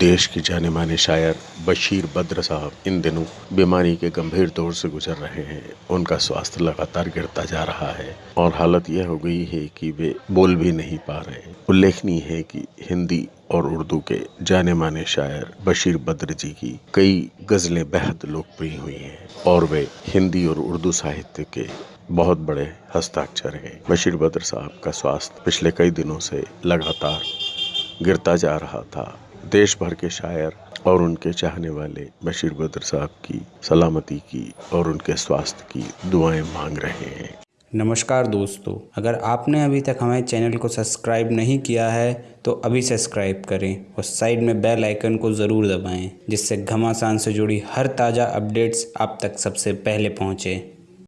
देश के जाने माने शायर बशीर बद्र साहब इन दिनों बीमारी के गंभीर दौर से गुजर रहे हैं। उनका स्वास्थ्य लगातार गिरता जा रहा है और हालत यह हो गई है कि वे बोल भी नहीं पा रहे उल्लेखनीय है कि हिंदी और उर्दू के जाने माने शायर बशीर बद्र जी की कई गज़लें बेहद लोकप्रिय हुई हैं और वे हिंदी और उर्दू साहित्य के बहुत बड़े हस्ताक्षर हैं। बशीर बद्र साहब का स्वास्थ्य पिछले कई दिनों से लगातार गिरता जा रहा था। देश भर के शायर और उनके चाहने वाले बशीर बद्र साहब की सलामती की और उनके स्वास्थ्य की दुआएँ मांग रहे हैं। नमस्कार दोस्तों, अगर आपने अभी तक हमारे चैनल को सब्सक्राइब नहीं किया है तो अभी सब्सक्राइब करें और साइड में बेल आइकन को ज़रूर दबाएँ, जिससे घमासान से जुड़ी हर ताज़ा अपडेट्स आप तक सबसे पहले पहुँचें।